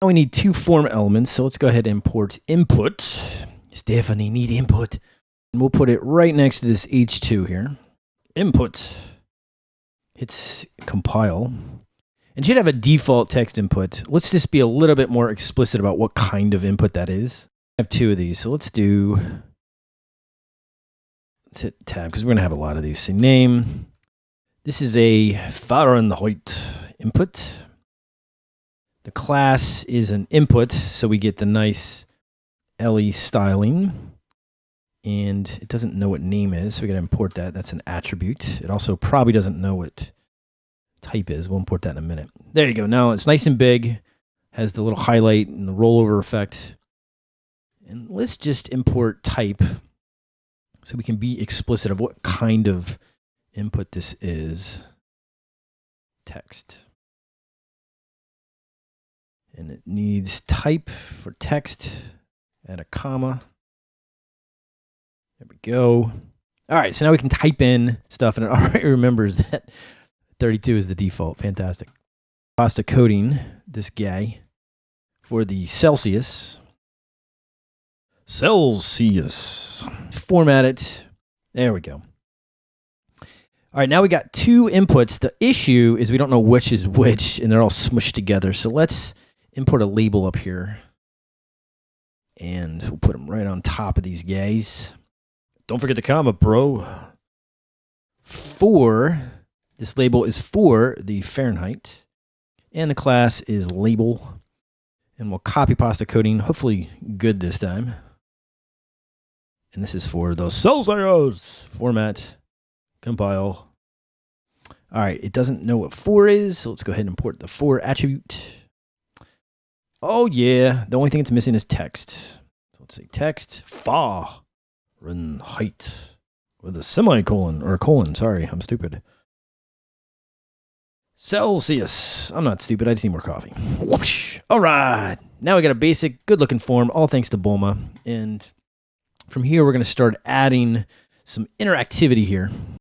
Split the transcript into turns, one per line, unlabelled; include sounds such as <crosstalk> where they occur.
Now we need two form elements, so let's go ahead and import input. Stephanie, need input. And we'll put it right next to this H2 here. Input. Hits compile. And should have a default text input. Let's just be a little bit more explicit about what kind of input that is. I have two of these, so let's do, let's hit tab, because we're gonna have a lot of these. Say name. This is a Fahrenheit input. The class is an input, so we get the nice LE styling. And it doesn't know what name is, so we gotta import that. That's an attribute. It also probably doesn't know what type is. We'll import that in a minute. There you go. Now it's nice and big, has the little highlight and the rollover effect. And let's just import type so we can be explicit of what kind of input this is. Text and it needs type for text and a comma. There we go. All right, so now we can type in stuff and it <laughs> already remembers that 32 is the default. Fantastic. Pasta coding this guy for the Celsius. Celsius. Format it. There we go. All right, now we got two inputs. The issue is we don't know which is which, and they're all smushed together. So let's import a label up here. And we'll put them right on top of these guys. Don't forget the comma, bro. For, this label is for the Fahrenheit. And the class is label. And we'll copy pasta coding, hopefully good this time. And this is for those Celsius format, compile. All right, it doesn't know what for is, so let's go ahead and import the for attribute. Oh yeah, the only thing it's missing is text. So let's say text fa height with a semicolon or a colon. Sorry, I'm stupid. Celsius. I'm not stupid. I just need more coffee. Whoosh. All right. Now we got a basic, good looking form, all thanks to Bulma. And from here, we're going to start adding some interactivity here.